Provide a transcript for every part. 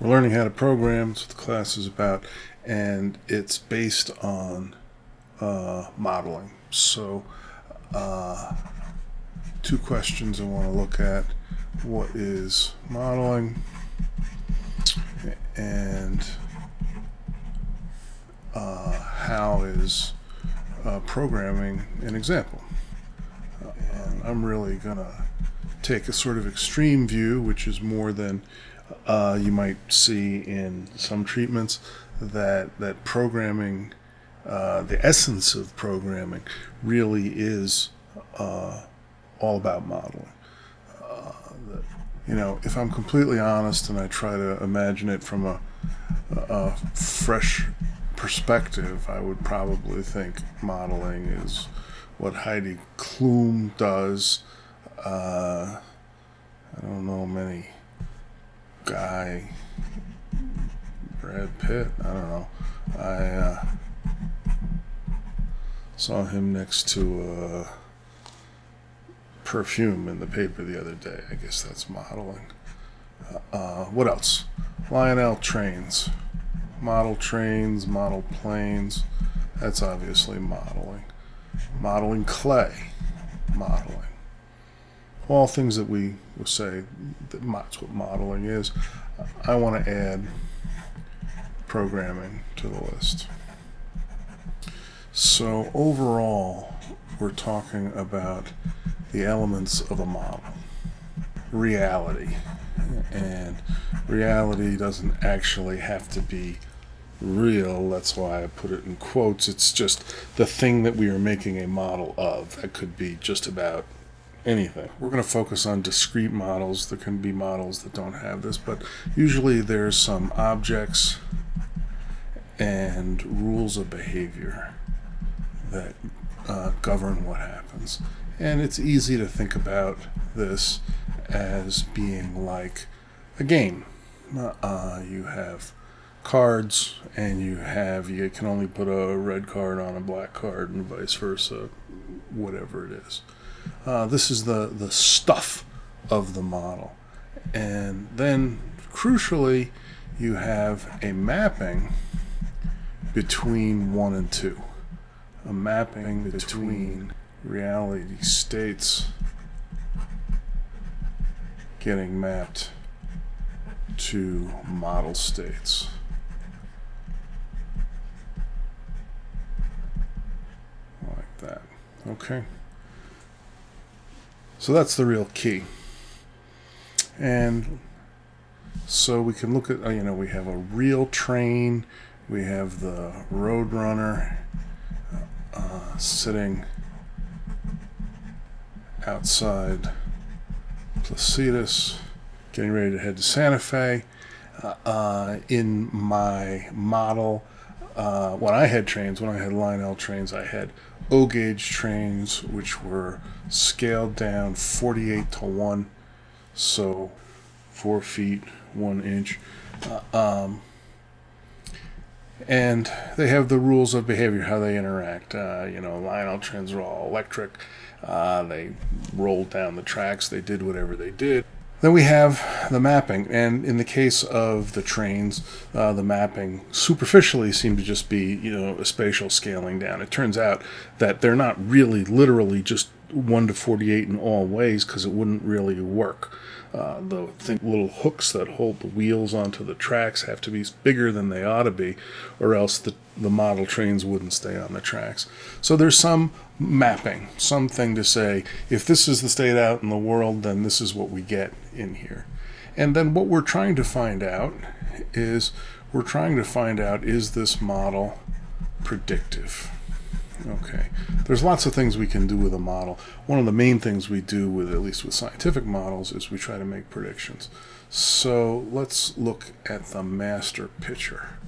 We're learning how to program, that's what the class is about, and it's based on uh, modeling. So, uh, two questions I want to look at. What is modeling? And uh, how is uh, programming an example? and I'm really going to take a sort of extreme view, which is more than uh, you might see in some treatments, that that programming, uh, the essence of programming, really is uh, all about modeling. Uh, you know, if I'm completely honest and I try to imagine it from a, a fresh perspective, I would probably think modeling is what Heidi Klum does. Uh, I don't know many guy, Brad Pitt. I don't know. I uh, saw him next to a perfume in the paper the other day. I guess that's modeling. Uh, uh what else? Lionel trains, model trains, model planes. That's obviously modeling modeling clay, modeling. All things that we would say that that's what modeling is. I want to add programming to the list. So overall, we're talking about the elements of a model. Reality. And reality doesn't actually have to be real. That's why I put it in quotes. It's just the thing that we are making a model of. That could be just about anything. We're going to focus on discrete models. There can be models that don't have this, but usually there's some objects and rules of behavior that uh, govern what happens. And it's easy to think about this as being like a game. Uh, you have cards and you have you can only put a red card on a black card and vice versa whatever it is uh, this is the the stuff of the model and then crucially you have a mapping between one and two a mapping between reality states getting mapped to model states Like that. Okay. So that's the real key. And so we can look at, you know, we have a real train, we have the Roadrunner uh, sitting outside Placitas, getting ready to head to Santa Fe. Uh, uh, in my model, uh, when I had trains, when I had Lionel trains, I had O gauge trains, which were scaled down 48 to 1, so 4 feet 1 inch. Uh, um, and they have the rules of behavior, how they interact. Uh, you know, Lionel trains are all electric. Uh, they rolled down the tracks. They did whatever they did. Then we have the mapping, and in the case of the trains, uh, the mapping superficially seemed to just be, you know, a spatial scaling down. It turns out that they're not really literally just 1 to 48 in all ways because it wouldn't really work. Uh, the think little hooks that hold the wheels onto the tracks have to be bigger than they ought to be, or else the, the model trains wouldn't stay on the tracks. So there's some mapping, something to say, if this is the state out in the world, then this is what we get in here. And then what we're trying to find out is we're trying to find out is this model predictive? Okay, there's lots of things we can do with a model. One of the main things we do with, at least with scientific models, is we try to make predictions. So let's look at the master picture.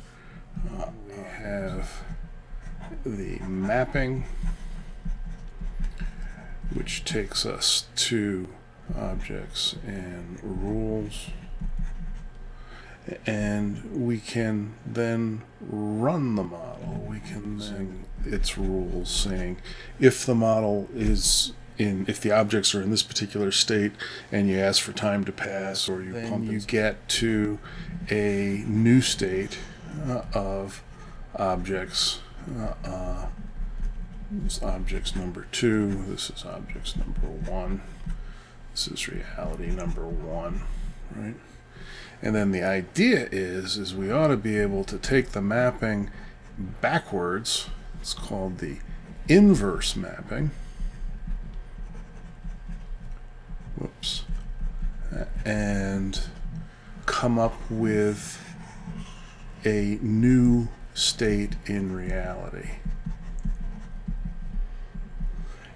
Uh, we have the mapping, which takes us to objects and rules and we can then run the model. We can then its rules saying if the model is in if the objects are in this particular state and you ask for time to pass or you then pump you get to a new state uh, of objects uh, uh, this objects number two this is objects number one this is reality number one right and then the idea is is we ought to be able to take the mapping backwards. It's called the inverse mapping. Whoops, and come up with a new state in reality.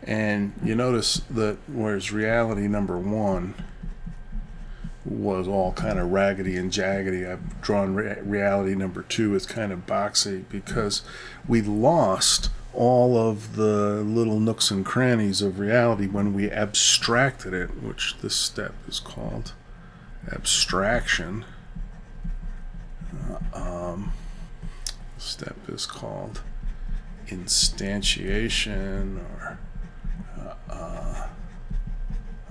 And you notice that whereas reality number one was all kind of raggedy and jaggedy, I've drawn re reality number two as kind of boxy because we lost all of the little nooks and crannies of reality when we abstracted it, which this step is called abstraction. Uh, um, step is called instantiation or uh, uh,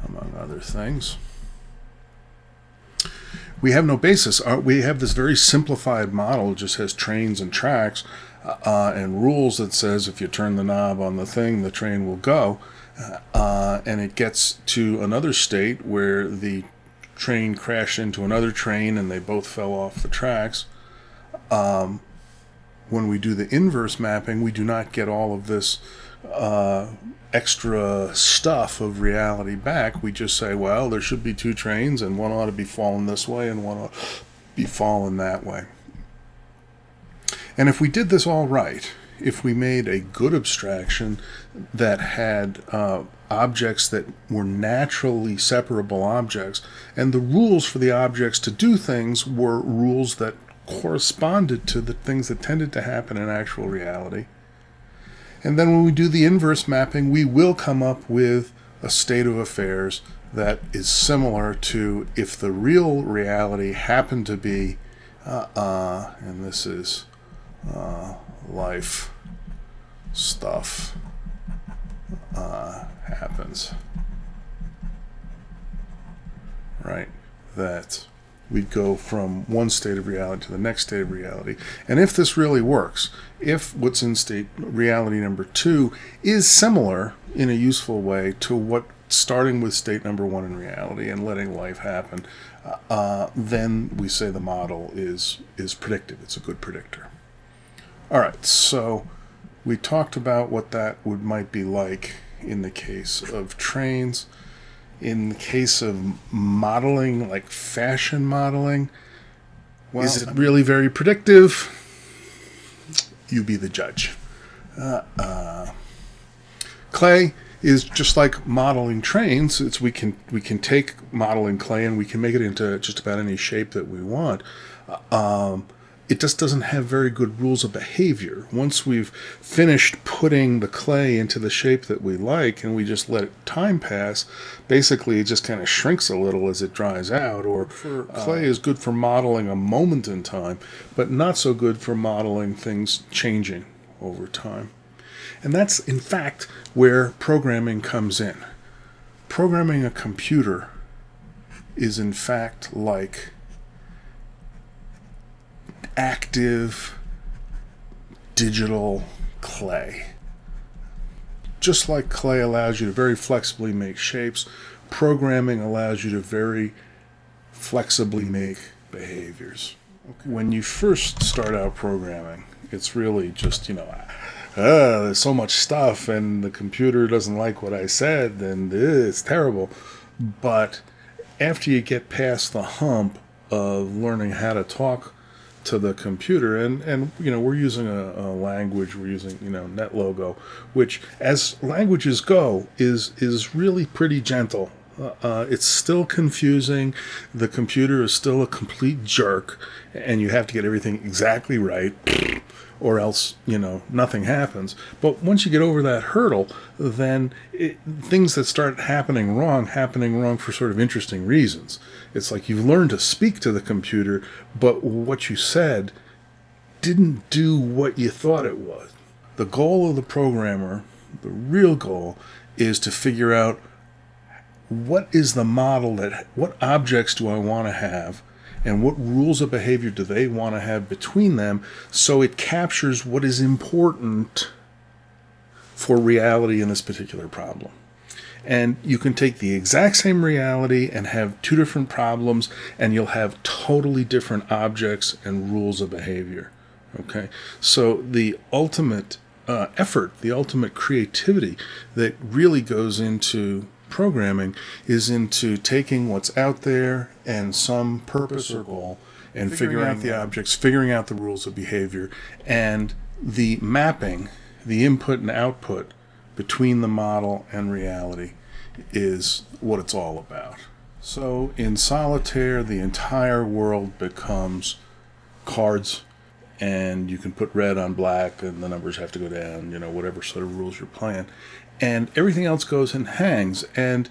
among other things. We have no basis. Uh, we have this very simplified model, just has trains and tracks, uh, and rules that says if you turn the knob on the thing, the train will go. Uh, and it gets to another state where the train crashed into another train and they both fell off the tracks. Um, when we do the inverse mapping, we do not get all of this uh, extra stuff of reality back. We just say, well, there should be two trains, and one ought to be falling this way and one ought to be falling that way. And if we did this all right, if we made a good abstraction that had uh, objects that were naturally separable objects, and the rules for the objects to do things were rules that corresponded to the things that tended to happen in actual reality. And then when we do the inverse mapping, we will come up with a state of affairs that is similar to if the real reality happened to be, uh, uh, and this is uh, life stuff uh, happens. Right? That we'd go from one state of reality to the next state of reality. And if this really works, if what's in state reality number two is similar in a useful way to what starting with state number one in reality and letting life happen, uh, then we say the model is is predictive. It's a good predictor. All right, so we talked about what that would might be like in the case of trains. In the case of modeling, like fashion modeling, well, is it really very predictive? You be the judge. Uh, uh, clay is just like modeling trains. It's we can we can take modeling clay and we can make it into just about any shape that we want. Uh, um, it just doesn't have very good rules of behavior. Once we've finished putting the clay into the shape that we like and we just let time pass, basically it just kind of shrinks a little as it dries out. Or for, uh, clay is good for modeling a moment in time, but not so good for modeling things changing over time. And that's, in fact, where programming comes in. Programming a computer is, in fact, like active digital clay. Just like clay allows you to very flexibly make shapes, programming allows you to very flexibly make behaviors. Okay. When you first start out programming, it's really just, you know, uh, there's so much stuff and the computer doesn't like what I said and it's terrible. But after you get past the hump of learning how to talk to the computer. And and you know we're using a, a, language we're using you know NetLogo which as languages go is is really pretty gentle uh, it's still confusing. The computer is still a complete jerk and you have to get everything exactly right or else you know nothing happens. But once you get over that hurdle then it, things that start happening wrong happening wrong for sort of interesting reasons. It's like you've learned to speak to the computer but what you said didn't do what you thought it was the goal of the programmer the real goal is to figure out what is the model that what objects do I want to have and what rules of behavior do they want to have between them so it captures what is important for reality in this particular problem. And you can take the exact same reality and have two different problems, and you'll have totally different objects and rules of behavior. Okay, so the ultimate uh, effort, the ultimate creativity that really goes into programming is into taking what's out there and some purpose or goal and figuring, out the objects, figuring out the rules of behavior, and the mapping, the input and output between the model and reality is what it's all about. So in solitaire, the entire world becomes cards and you can put red on black and the numbers have to go down, you know, whatever sort of rules you're playing. And everything else goes and hangs. And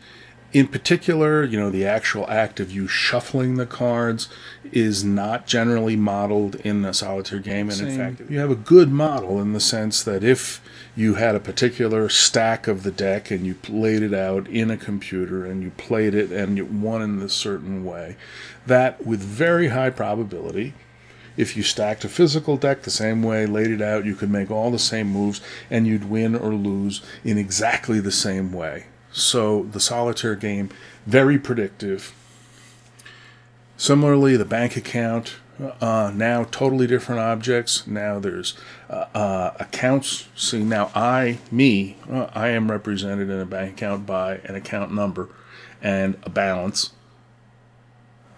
in particular, you know, the actual act of you shuffling the cards is not generally modeled in a solitaire game. And in fact, you have a good model in the sense that if you had a particular stack of the deck and you laid it out in a computer and you played it and you won in a certain way, that with very high probability if you stacked a physical deck the same way, laid it out, you could make all the same moves and you'd win or lose in exactly the same way. So the solitaire game, very predictive. Similarly, the bank account, uh, now totally different objects. Now there's uh, uh, accounts. See, now I, me, uh, I am represented in a bank account by an account number and a balance.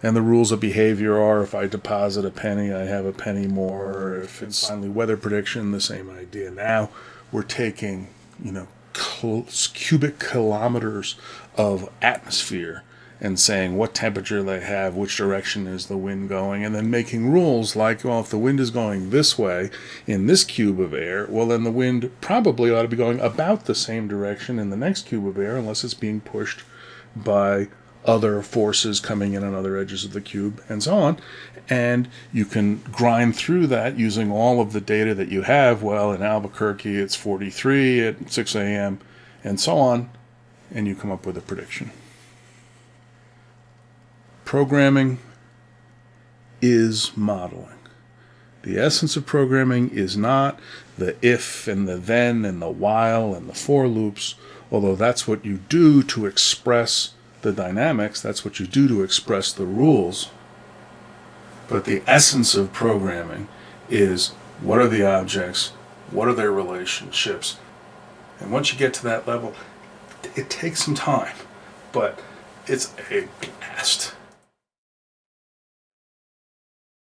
And the rules of behavior are if I deposit a penny, I have a penny more. If it's finally weather prediction, the same idea. Now we're taking, you know, cubic kilometers of atmosphere and saying what temperature they have, which direction is the wind going, and then making rules like, well, if the wind is going this way in this cube of air, well, then the wind probably ought to be going about the same direction in the next cube of air unless it's being pushed by other forces coming in on other edges of the cube, and so on. And you can grind through that using all of the data that you have. Well, in Albuquerque, it's 43 at 6 a.m., and so on, and you come up with a prediction. Programming is modeling. The essence of programming is not the if and the then and the while and the for loops, although that's what you do to express the dynamics, that's what you do to express the rules. But the essence of programming is what are the objects, what are their relationships, and once you get to that level, it takes some time, but it's a blast.